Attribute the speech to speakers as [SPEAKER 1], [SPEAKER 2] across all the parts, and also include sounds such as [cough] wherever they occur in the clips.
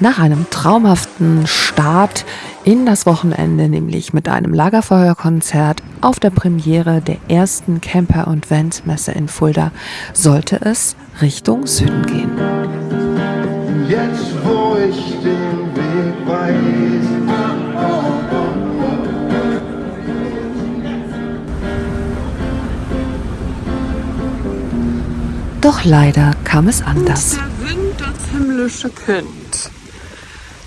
[SPEAKER 1] Nach einem traumhaften Start in das Wochenende, nämlich mit einem Lagerfeuerkonzert auf der Premiere der ersten Camper- und Vans-Messe in Fulda, sollte es Richtung Süden gehen.
[SPEAKER 2] Jetzt, wo ich den Weg weiß.
[SPEAKER 1] Doch leider kam es anders.
[SPEAKER 3] Der Wind, das himmlische Kind.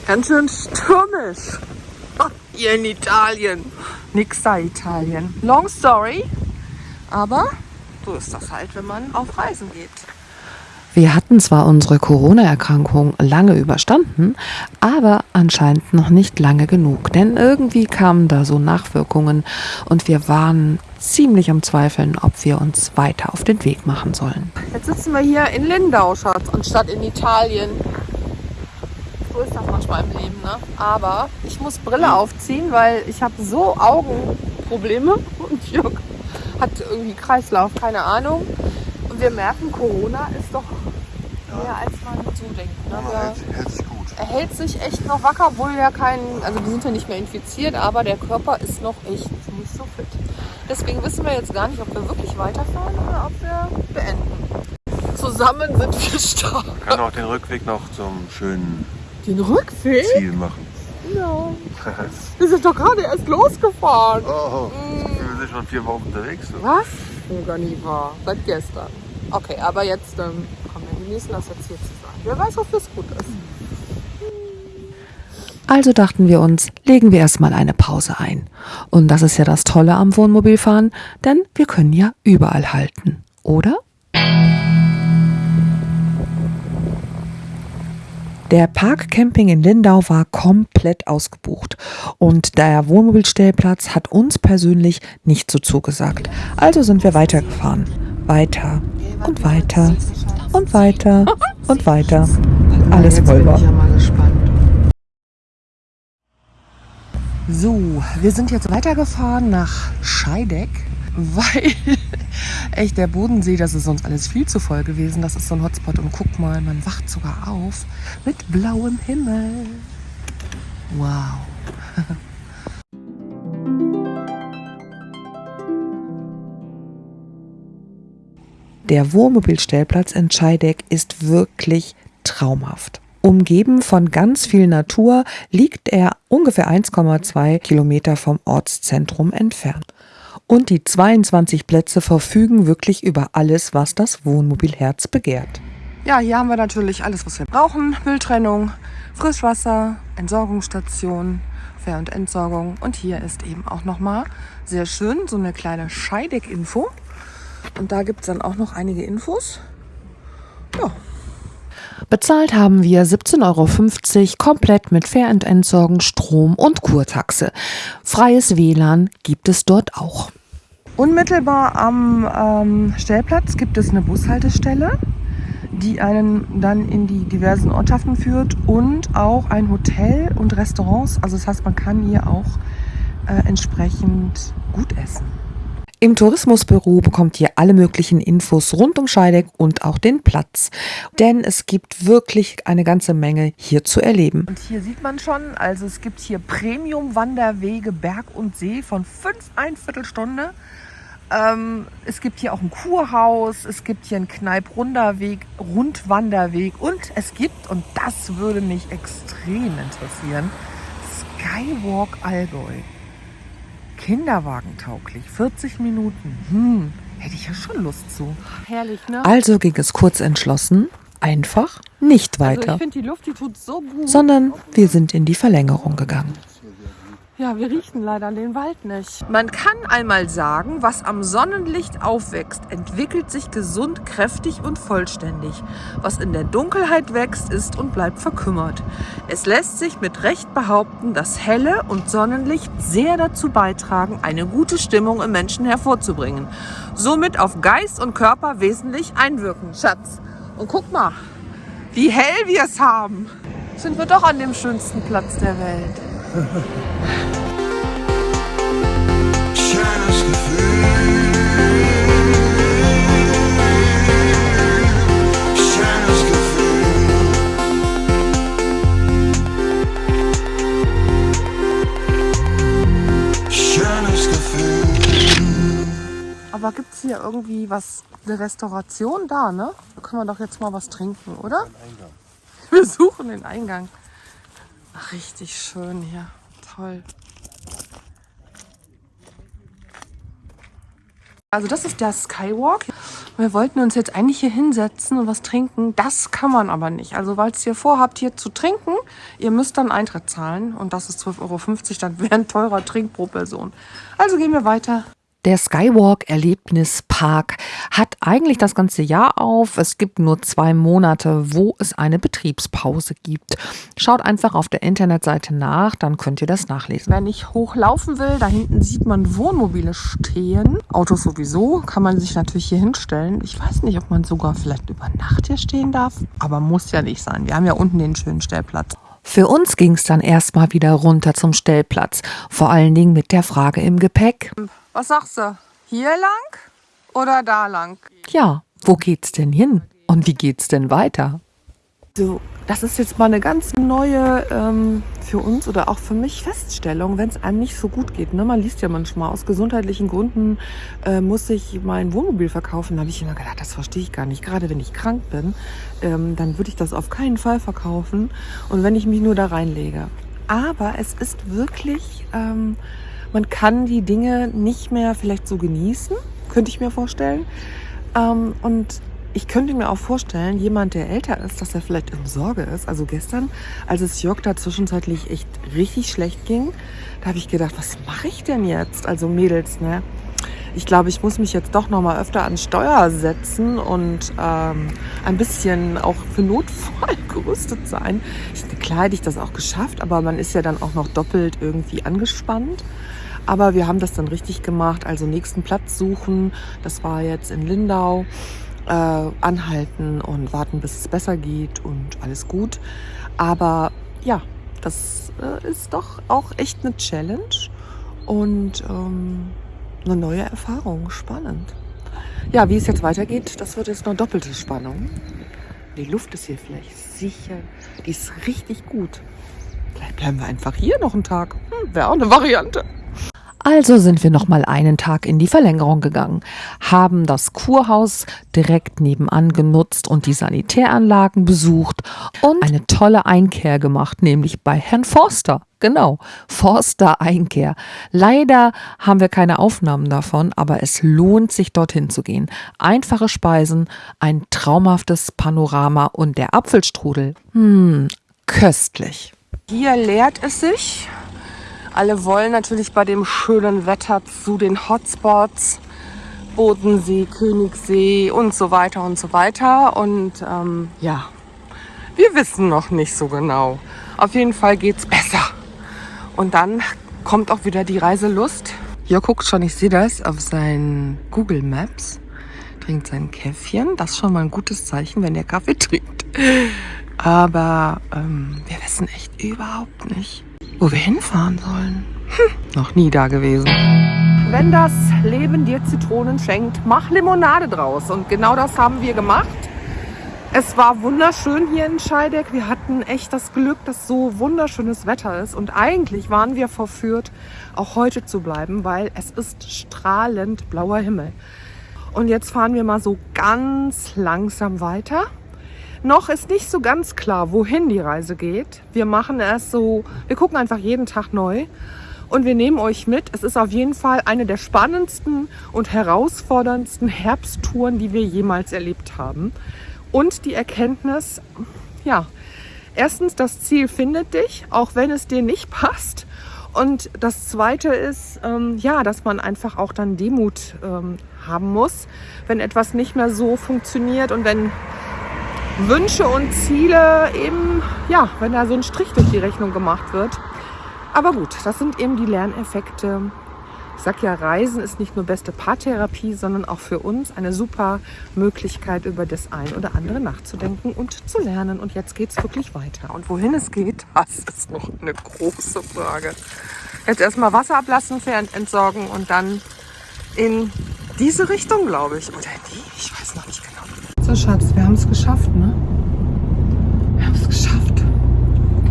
[SPEAKER 3] Ganz schön stürmisch. Hier in Italien. Nix da Italien. Long story. Aber so ist das halt, wenn man auf Reisen geht.
[SPEAKER 1] Wir hatten zwar unsere Corona-Erkrankung lange überstanden, aber anscheinend noch nicht lange genug, denn irgendwie kamen da so Nachwirkungen und wir waren ziemlich am Zweifeln, ob wir uns weiter auf den Weg machen sollen.
[SPEAKER 3] Jetzt sitzen wir hier in Lindau, Schatz, anstatt in Italien. So ist das manchmal im Leben, ne? Aber ich muss Brille aufziehen, weil ich habe so Augenprobleme [laughs] und Jörg hat irgendwie Kreislauf, keine Ahnung. Und wir merken, Corona ist doch mehr als man so denkt. Ne?
[SPEAKER 2] Aber
[SPEAKER 3] Wir-
[SPEAKER 2] hält, hält sich gut.
[SPEAKER 3] er hält sich echt noch wacker, obwohl wir ja keinen, also wir sind ja nicht mehr infiziert, aber der Körper ist noch echt nicht so fit. Deswegen wissen wir jetzt gar nicht, ob wir wirklich weiterfahren oder ob wir beenden. Zusammen sind wir stark.
[SPEAKER 2] Man kann auch den Rückweg noch zum schönen
[SPEAKER 3] Den Rückweg?
[SPEAKER 2] Ziel machen.
[SPEAKER 3] Ja. [laughs] Wir sind doch gerade erst losgefahren.
[SPEAKER 2] Oh, wir sind schon vier Wochen unterwegs. So.
[SPEAKER 3] Was? Oh, gar nie wahr. Seit gestern. Okay, aber jetzt, ähm, komm, wir genießen das jetzt hier zu sein. Wer weiß, wofür es gut ist.
[SPEAKER 1] Also dachten wir uns, legen wir erstmal eine Pause ein. Und das ist ja das Tolle am Wohnmobilfahren, denn wir können ja überall halten, oder? Der Parkcamping in Lindau war komplett ausgebucht und der Wohnmobilstellplatz hat uns persönlich nicht so zugesagt. Also sind wir weitergefahren. Weiter und weiter und weiter und weiter. Alles voll war. So, wir sind jetzt weitergefahren nach Scheideck, [laughs] weil echt der Bodensee, das ist uns alles viel zu voll gewesen. Das ist so ein Hotspot und guck mal, man wacht sogar auf mit blauem Himmel. Wow. [laughs] Der Wohnmobilstellplatz in Scheideck ist wirklich traumhaft. Umgeben von ganz viel Natur liegt er ungefähr 1,2 Kilometer vom Ortszentrum entfernt. Und die 22 Plätze verfügen wirklich über alles, was das Wohnmobilherz begehrt.
[SPEAKER 3] Ja, hier haben wir natürlich alles, was wir brauchen. Mülltrennung, Frischwasser, Entsorgungsstation, Fähr- und Entsorgung. Und hier ist eben auch nochmal sehr schön so eine kleine Scheideck-Info. Und da gibt es dann auch noch einige Infos. Ja,
[SPEAKER 1] Bezahlt haben wir 17,50 Euro komplett mit Fähr- und Entsorgen, Strom und Kurtaxe. Freies WLAN gibt es dort auch.
[SPEAKER 3] Unmittelbar am ähm, Stellplatz gibt es eine Bushaltestelle, die einen dann in die diversen Ortschaften führt und auch ein Hotel und Restaurants. Also das heißt, man kann hier auch äh, entsprechend gut essen.
[SPEAKER 1] Im Tourismusbüro bekommt ihr alle möglichen Infos rund um Scheideck und auch den Platz. Denn es gibt wirklich eine ganze Menge hier zu erleben.
[SPEAKER 3] Und hier sieht man schon, also es gibt hier Premium-Wanderwege Berg und See von fünf ein Viertelstunde. Ähm, es gibt hier auch ein Kurhaus, es gibt hier einen Kneipp-Runderweg, Rundwanderweg und es gibt, und das würde mich extrem interessieren, Skywalk Allgäu. Kinderwagentauglich, 40 Minuten. Hm, hätte ich ja schon Lust zu. Herrlich, ne?
[SPEAKER 1] Also ging es kurz entschlossen, einfach nicht
[SPEAKER 3] Also
[SPEAKER 1] weiter,
[SPEAKER 3] ich finde, die Luft, die tut so gut.
[SPEAKER 1] sondern wir sind in die Verlängerung gegangen.
[SPEAKER 3] Ja, wir riechen leider den Wald nicht. Man kann einmal sagen, was am Sonnenlicht aufwächst, entwickelt sich gesund, kräftig und vollständig. Was in der Dunkelheit wächst, ist und bleibt verkümmert. Es lässt sich mit Recht behaupten, dass helle und Sonnenlicht sehr dazu beitragen, eine gute Stimmung im Menschen hervorzubringen. Somit auf Geist und Körper wesentlich einwirken. Schatz, und guck mal, wie hell wir es haben. Sind wir doch an dem schönsten Platz der Welt.
[SPEAKER 2] Schönes Gefühl. Schönes Gefühl. Schönes Gefühl.
[SPEAKER 3] Aber gibt es hier irgendwie was, eine Restauration da, ne? Da können wir doch jetzt mal was trinken, oder? Wir suchen den Eingang. Richtig schön hier. Toll. Also das ist der Skywalk. Wir wollten uns jetzt eigentlich hier hinsetzen und was trinken. Das kann man aber nicht. Also falls ihr vorhabt, hier zu trinken, ihr müsst dann Eintritt zahlen. Und das ist 12,50 Euro. Dann [laughs] wäre ein teurer Trink pro Person. Also gehen wir weiter.
[SPEAKER 1] Der Skywalk Erlebnispark hat eigentlich das ganze Jahr auf. Es gibt nur zwei Monate, wo es eine Betriebspause gibt. Schaut einfach auf der Internetseite nach, dann könnt ihr das nachlesen.
[SPEAKER 3] Wenn ich hochlaufen will, da hinten sieht man Wohnmobile stehen. Autos sowieso, kann man sich natürlich hier hinstellen. Ich weiß nicht, ob man sogar vielleicht über Nacht hier stehen darf, aber muss ja nicht sein. Wir haben ja unten den schönen Stellplatz.
[SPEAKER 1] Für uns ging es dann erstmal wieder runter zum Stellplatz. Vor allen Dingen mit der Frage im Gepäck.
[SPEAKER 3] Was sagst du? Hier lang oder da lang?
[SPEAKER 1] Ja, wo geht's denn hin? Und wie geht's denn weiter?
[SPEAKER 3] So, das ist jetzt mal eine ganz neue ähm, für uns oder auch für mich Feststellung, wenn es einem nicht so gut geht. Ne? Man liest ja manchmal, aus gesundheitlichen Gründen äh, muss ich mein Wohnmobil verkaufen. Da habe ich immer gedacht, das verstehe ich gar nicht. Gerade wenn ich krank bin, ähm, dann würde ich das auf keinen Fall verkaufen. Und wenn ich mich nur da reinlege. Aber es ist wirklich, ähm, man kann die Dinge nicht mehr vielleicht so genießen, könnte ich mir vorstellen. Ähm, und ich könnte mir auch vorstellen, jemand, der älter ist, dass er vielleicht in Sorge ist. Also gestern, als es Jörg da zwischenzeitlich echt richtig schlecht ging, da habe ich gedacht, was mache ich denn jetzt? Also Mädels, ne? Ich glaube, ich muss mich jetzt doch noch mal öfter an Steuer setzen und ähm, ein bisschen auch für Notfall [laughs] gerüstet sein. Ich, klar hätte ich das auch geschafft, aber man ist ja dann auch noch doppelt irgendwie angespannt. Aber wir haben das dann richtig gemacht. Also nächsten Platz suchen. Das war jetzt in Lindau äh, anhalten und warten, bis es besser geht und alles gut. Aber ja, das äh, ist doch auch echt eine Challenge und ähm, eine neue Erfahrung. Spannend. Ja, wie es jetzt weitergeht, das wird jetzt noch doppelte Spannung. Die Luft ist hier vielleicht sicher. Die ist richtig gut. Vielleicht bleiben wir einfach hier noch einen Tag. Hm, Wäre auch eine Variante.
[SPEAKER 1] Also sind wir noch mal einen Tag in die Verlängerung gegangen, haben das Kurhaus direkt nebenan genutzt und die Sanitäranlagen besucht und eine tolle Einkehr gemacht, nämlich bei Herrn Forster. Genau, Forster Einkehr. Leider haben wir keine Aufnahmen davon, aber es lohnt sich dorthin zu gehen. Einfache Speisen, ein traumhaftes Panorama und der Apfelstrudel. Hm, köstlich.
[SPEAKER 3] Hier leert es sich. Alle wollen natürlich bei dem schönen Wetter zu den Hotspots. Bodensee, Königssee und so weiter und so weiter. Und ähm, ja, wir wissen noch nicht so genau. Auf jeden Fall geht's besser. Und dann kommt auch wieder die Reiselust. Hier guckt schon, ich sehe das auf seinen Google Maps. Trinkt sein Käffchen. Das ist schon mal ein gutes Zeichen, wenn er Kaffee trinkt. Aber ähm, wir wissen echt überhaupt nicht, wo wir hinfahren sollen. Hm, noch nie da gewesen. Wenn das Leben dir Zitronen schenkt, mach Limonade draus. Und genau das haben wir gemacht. Es war wunderschön hier in Scheideck. Wir hatten echt das Glück, dass so wunderschönes Wetter ist. Und eigentlich waren wir verführt, auch heute zu bleiben, weil es ist strahlend blauer Himmel. Und jetzt fahren wir mal so ganz langsam weiter. Noch ist nicht so ganz klar, wohin die Reise geht. Wir machen erst so, wir gucken einfach jeden Tag neu und wir nehmen euch mit. Es ist auf jeden Fall eine der spannendsten und herausforderndsten Herbsttouren, die wir jemals erlebt haben. Und die Erkenntnis, ja, erstens, das Ziel findet dich, auch wenn es dir nicht [laughs] passt. Und das Zweite ist, ähm, ja, dass man einfach auch dann Demut ähm, haben muss, wenn etwas nicht mehr so funktioniert und wenn Wünsche und Ziele eben, ja, wenn da so ein Strich durch die Rechnung gemacht wird. Aber gut, das sind eben die Lerneffekte. Ich sag ja, Reisen ist nicht nur beste Paartherapie, sondern auch für uns eine super Möglichkeit, über das ein oder andere nachzudenken und zu lernen. Und jetzt geht's wirklich weiter. Und wohin es geht, [laughs] das ist noch eine große Frage. Jetzt erstmal Wasser ablassen, entsorgen und dann in diese Richtung, glaube ich. Oder nicht. So, Schatz, wir haben es geschafft, ne? Wir haben es geschafft.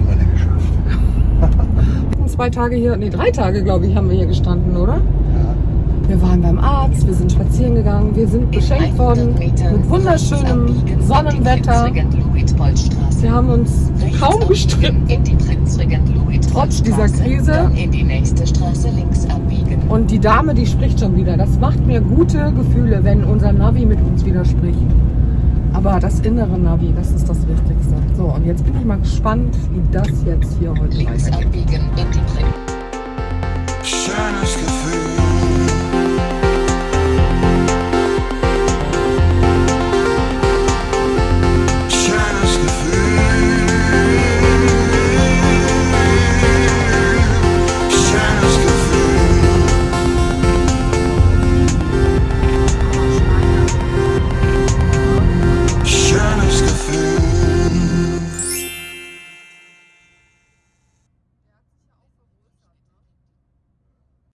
[SPEAKER 2] Alle [laughs] geschafft.
[SPEAKER 3] Zwei Tage hier, nee, drei Tage, glaube ich, haben wir hier gestanden, oder?
[SPEAKER 2] Ja.
[SPEAKER 3] Wir waren beim Arzt, wir sind spazieren gegangen, wir sind beschenkt worden mit wunderschönem Sonnenwetter. Wir haben uns kaum gestritten, trotz dieser Krise. Und die Dame, die spricht schon wieder. Das macht mir gute Gefühle, wenn unser Navi mit uns wieder spricht. Aber das innere Navi, das ist das Wichtigste. So, und jetzt bin ich mal gespannt, wie das jetzt hier heute
[SPEAKER 4] Links
[SPEAKER 3] weitergeht.
[SPEAKER 4] abbiegen in die.
[SPEAKER 2] Schönes Gefühl.